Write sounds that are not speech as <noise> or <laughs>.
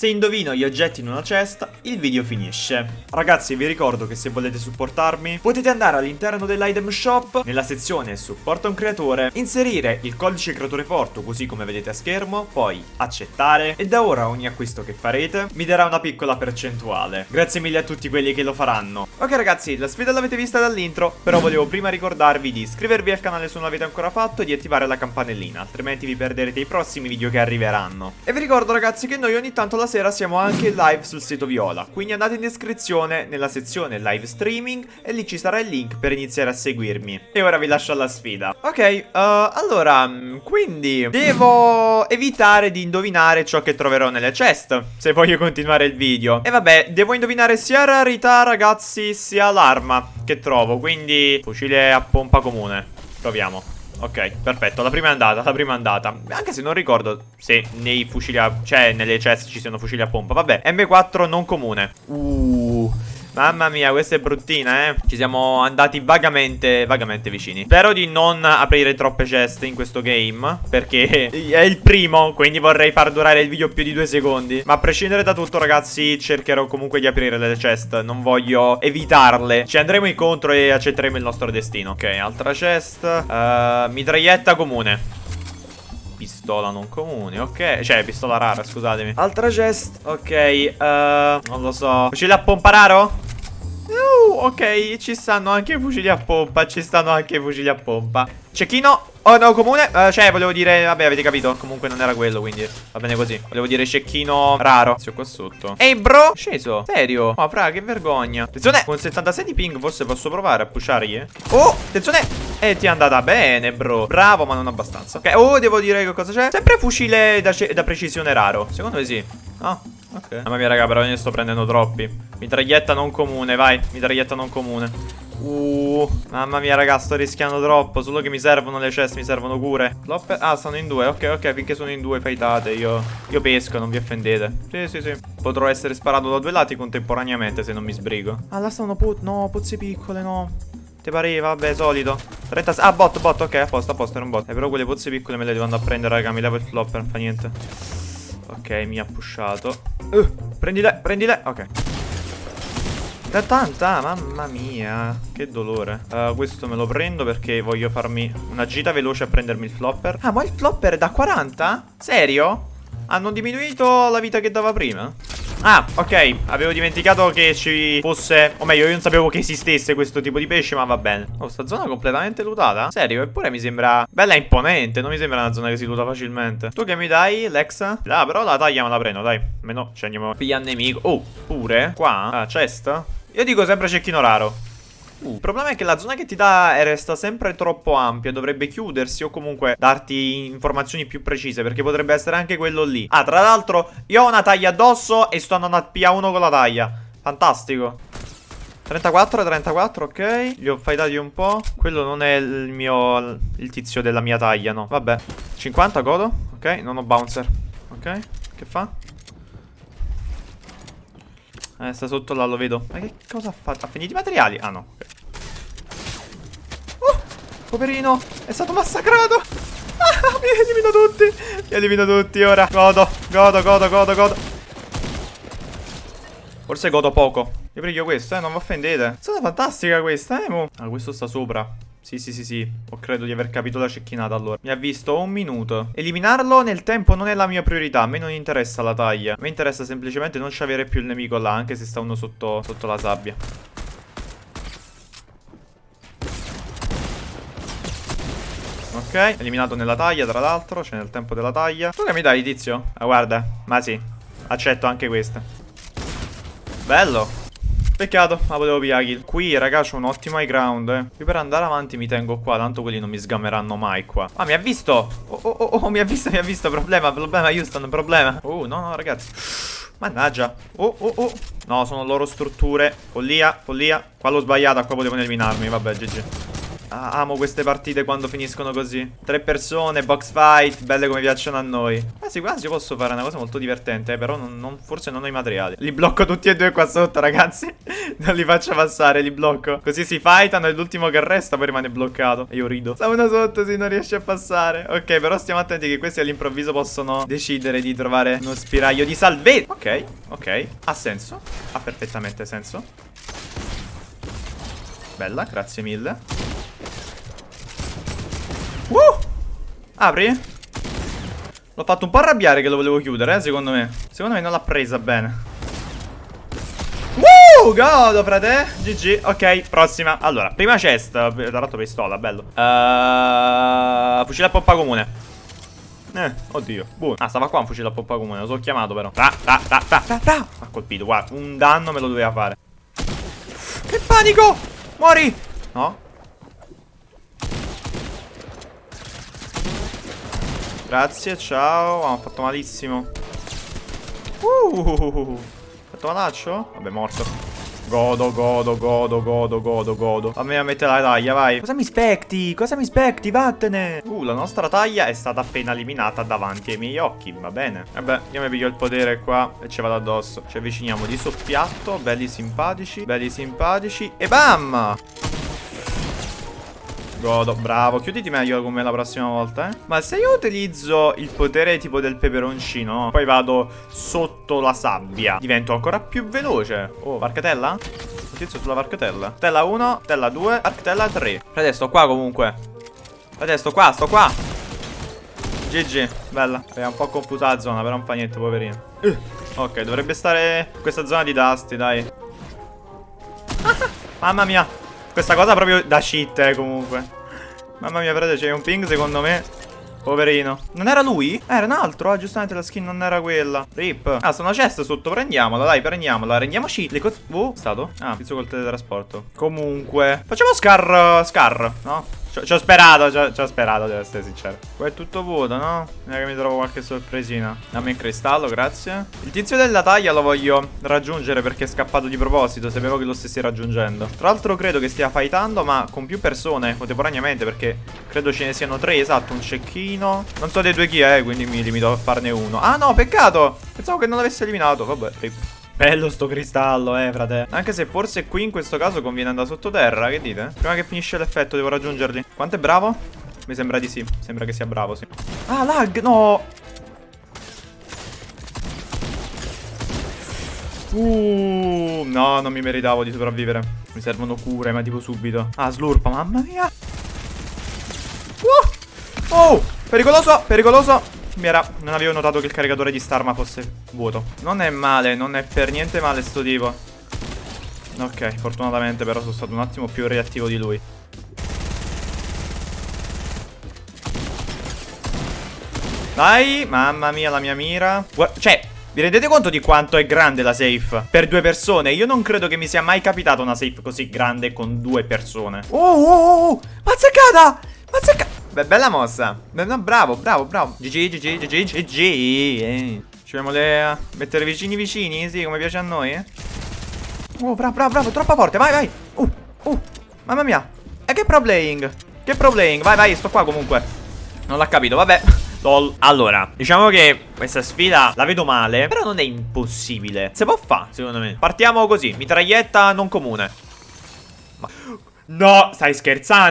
Se indovino gli oggetti in una cesta, il video finisce. Ragazzi, vi ricordo che se volete supportarmi, potete andare all'interno dell'item shop, nella sezione supporta un creatore, inserire il codice creatore forte così come vedete a schermo, poi accettare e da ora ogni acquisto che farete mi darà una piccola percentuale. Grazie mille a tutti quelli che lo faranno. Ok ragazzi, la sfida l'avete vista dall'intro, però volevo prima ricordarvi di iscrivervi al canale se non l'avete ancora fatto e di attivare la campanellina, altrimenti vi perderete i prossimi video che arriveranno. E vi ricordo ragazzi che noi ogni tanto la sera siamo anche live sul sito Viola, quindi andate in descrizione nella sezione live streaming e lì ci sarà il link per iniziare a seguirmi. E ora vi lascio alla sfida. Ok, uh, allora, quindi devo evitare di indovinare ciò che troverò nelle chest, se voglio continuare il video. E vabbè, devo indovinare sia rarità ragazzi sia l'arma che trovo, quindi fucile a pompa comune. Proviamo. Ok, perfetto, la prima è andata, la prima è andata. Anche se non ricordo se nei fucili a... Cioè, nelle chest ci siano fucili a pompa. Vabbè, M4 non comune. Uh... Mamma mia, questa è bruttina, eh. Ci siamo andati vagamente, vagamente vicini. Spero di non aprire troppe ceste in questo game, perché <laughs> è il primo, quindi vorrei far durare il video più di due secondi. Ma a prescindere da tutto, ragazzi, cercherò comunque di aprire le chest. Non voglio evitarle. Ci andremo incontro e accetteremo il nostro destino. Ok, altra chest. Uh, mitraglietta comune pistola non comune, ok Cioè, pistola rara, scusatemi Altra chest, ok uh, Non lo so Fucile a pompa raro? Ok, ci stanno anche i fucili a pompa Ci stanno anche i fucili a pompa. Cecchino? Oh no, comune? Uh, Cioè, volevo dire Vabbè, avete capito Comunque non era quello, quindi Va bene così. Volevo dire cecchino raro. Inizio qua sotto. Ehi, bro! Sceso. Serio? Oh, fra, che vergogna. Attenzione Con 76 di ping forse posso provare a pushargli. Oh, attenzione! E ti è andata bene, bro. Bravo, ma non abbastanza. Ok, oh, devo dire che cosa c'è? Sempre fucile da, da precisione raro. Secondo me sì. Oh Ok. Mamma mia, raga, però ne sto prendendo troppi. Mitraglietta non comune, vai. Mitraglietta non comune. Uh, mamma mia, raga, sto rischiando troppo. Solo che mi servono le chest, mi servono cure. Flopper. Ah, stanno in due. Ok, ok, finché sono in due, faitate. Io, io pesco, non vi offendete. Sì, sì, sì. Potrò essere sparato da due lati contemporaneamente se non mi sbrigo. Ah, là stanno put. No, pozze piccole, no. Ti pareva? Vabbè, solito. 36. Ah, bot, bot, ok, a posto, a posto, era un bot. Eh, però quelle pozze piccole me le devo andare a prendere, raga. Mi levo il flopper, non fa niente. Ok, mi ha pushato. Uh, prendile, prendile. Ok. Da tanta, mamma mia. Che dolore. Uh, questo me lo prendo perché voglio farmi una gita veloce a prendermi il flopper. Ah, ma il flopper è da 40? Serio? Hanno diminuito la vita che dava prima? Ah, ok, avevo dimenticato che ci fosse O meglio, io non sapevo che esistesse questo tipo di pesce Ma va bene Oh, sta zona completamente lootata? Serio, eppure mi sembra bella imponente Non mi sembra una zona che si luta facilmente Tu che mi dai, Lex? Ah, però la taglia me la prendo, dai Meno, ci andiamo Piglia nemico Oh, pure? Qua? Ah, chest? Io dico sempre cecchino raro Uh, il problema è che la zona che ti dà resta sempre troppo ampia Dovrebbe chiudersi o comunque darti informazioni più precise Perché potrebbe essere anche quello lì. Ah, tra l'altro io ho una taglia addosso e sto andando a PA1 con la taglia. Fantastico. 34, 34, ok. Li ho fightati un po' Quello non è il mio Il tizio della mia taglia, no. Vabbè. 50, godo. Ok, non ho bouncer. Ok, che fa? Eh, sta sotto là, lo vedo. Ma che cosa ha fatto? Ha finito i materiali? Ah, no. Oh, poverino. È stato massacrato. <laughs> Ah, mi elimino tutti. Mi elimino tutti ora. Godo, godo, godo, godo, godo. Forse godo poco. Io prego questo, eh, non vi offendete. È stata fantastica questa, eh, mo. Ah, questo sta sopra. Sì, sì, sì, sì. Ho credo di aver capito la cecchinata allora. Mi ha visto un minuto. Eliminarlo nel tempo non è la mia priorità. A me non interessa la taglia. A me interessa semplicemente non avere più il nemico là, anche se sta uno sotto, sotto la sabbia. Ok, eliminato nella taglia, tra l'altro. C'è nel tempo della taglia. Tu che mi dai, tizio? Ah, guarda. Ma sì. Accetto anche questa. Bello. Peccato, ma volevo via kill. Qui, raga, c'ho un ottimo high ground, eh. Qui per andare avanti mi tengo qua, tanto quelli non mi sgameranno mai qua. Ah, mi ha visto! Oh, oh, oh, oh mi ha visto, mi ha visto. Problema, problema, Houston, problema. Oh, no, no, ragazzi. Mannaggia. Oh, oh, oh. No, sono loro strutture. Follia, follia. Qua l'ho sbagliata, qua potevano eliminarmi. Vabbè, GG. Ah, amo queste partite quando finiscono così. Tre persone, box fight, belle come piacciono a noi. Quasi quasi posso fare una cosa molto divertente, eh, però non, non, forse non ho i materiali. Li blocco tutti e due qua sotto, <laughs> ragazzi. non li faccio passare, li blocco. Così si fightano e l'ultimo che resta poi rimane bloccato. E io rido. Sta uno sotto, si non riesce a passare. Ok, però stiamo attenti che questi all'improvviso possono decidere di trovare uno spiraglio di salvezza. Ok, ok. Ha senso. Ha perfettamente senso. Bella, grazie mille. Uh! Apri? L'ho fatto un po' arrabbiare che lo volevo chiudere, eh, secondo me. Secondo me non l'ha presa bene. Uh, godo, frate. GG. Ok, prossima. Allora, prima chest. Tra l'altro pistola, bello. Uh, fucile a pompa comune. Eh, oddio. Buono. Ah, stava qua un fucile a pompa comune. Lo so chiamato, però. Ta, ta, ta, ta, ta, ta. Ha colpito, guarda. Un danno me lo doveva fare. Che panico! Muori! No? Grazie, ciao. Ah, ho fatto malissimo. Uh, fatto malaccio? Vabbè, morto. Godo, godo, godo, godo, godo, godo. Fammi a mettere la taglia, vai. Cosa mi specti? Cosa mi specti? Vattene. Uh, la nostra taglia è stata appena eliminata davanti ai miei occhi. Va bene. Vabbè, io mi piglio il potere qua e ci vado addosso. Ci avviciniamo di soppiatto. Belli simpatici. Belli simpatici. E bam! Godo, bravo. Chiuditi meglio come la prossima volta, eh. Ma se io utilizzo il potere tipo del peperoncino Poi vado sotto la sabbia Divento ancora più veloce. Oh, varcatella? Utilizzo sulla varcatella Tella 1, tella 2, arctella 3 Frate, sto qua comunque. Frate, sto qua, sto qua. GG, bella. È un po' confusa la zona, però non fa niente, poverino. Uh. Ok, dovrebbe stare in questa zona di dusty, dai. Mamma mia questa cosa proprio da cheat, eh, comunque. Mamma mia, frate, c'è un ping, secondo me. Poverino. Non era lui? Eh, era un altro. Ah, giustamente la skin non era quella. Rip. Ah, sono cesta sotto. Prendiamola, dai, prendiamola. Rendiamoci le cose. Oh, stato? Ah, tizio col teletrasporto. Comunque. Facciamo Scar. Scar, no? Ci ho sperato, ci ho sperato, devo essere sincero. Qua è tutto vuoto, no? Non è che mi trovo qualche sorpresina. Dammi il cristallo, grazie. Il tizio della taglia lo voglio raggiungere perché è scappato di proposito. Sapevo che lo stessi raggiungendo. Tra l'altro credo che stia fightando, ma con più persone contemporaneamente perché credo ce ne siano tre, esatto, un cecchino. Non so dei due chi è, quindi mi limito a farne uno. Ah no, peccato! Pensavo che non l'avesse eliminato, vabbè, rip. Bello sto cristallo, eh, frate. Anche se forse qui in questo caso conviene andare sottoterra, che dite? Prima che finisce l'effetto devo raggiungerli. Quanto è bravo? Mi sembra di sì. Sembra che sia bravo, sì. Ah, lag, no! Uh, no, non mi meritavo di sopravvivere. Mi servono cure, ma tipo subito. Ah, slurpa, mamma mia. Uh! Oh, pericoloso, pericoloso era... Non avevo notato che il caricatore di Starma fosse vuoto. Non è male, non è per niente male sto tipo. Ok, fortunatamente però sono stato un attimo più reattivo di lui. Dai, mamma mia la mia mira. Guarda, Cioè, vi rendete conto di quanto è grande la safe? Per due persone? Io non credo che mi sia mai capitata una safe così grande con due persone. Oh, oh, oh, oh Mazzeccata! Mazzeccata Beh, bella mossa. No, bravo, bravo, bravo. GG, GG, GG, GG. Eh. Ci vogliamo le mettere vicini vicini? Sì, come piace a noi, eh? Oh, bravo, bravo, bravo. Troppo forte. Vai, vai. Uh, uh. Mamma mia. E che pro playing? Che pro playing? Vai, vai, sto qua comunque. Non l'ha capito, vabbè. <laughs> Lol. Allora, diciamo che questa sfida la vedo male, però non è impossibile. Se può fare, secondo me. Partiamo così, mitraglietta non comune. Ma... <gasps> No, stai scherzando?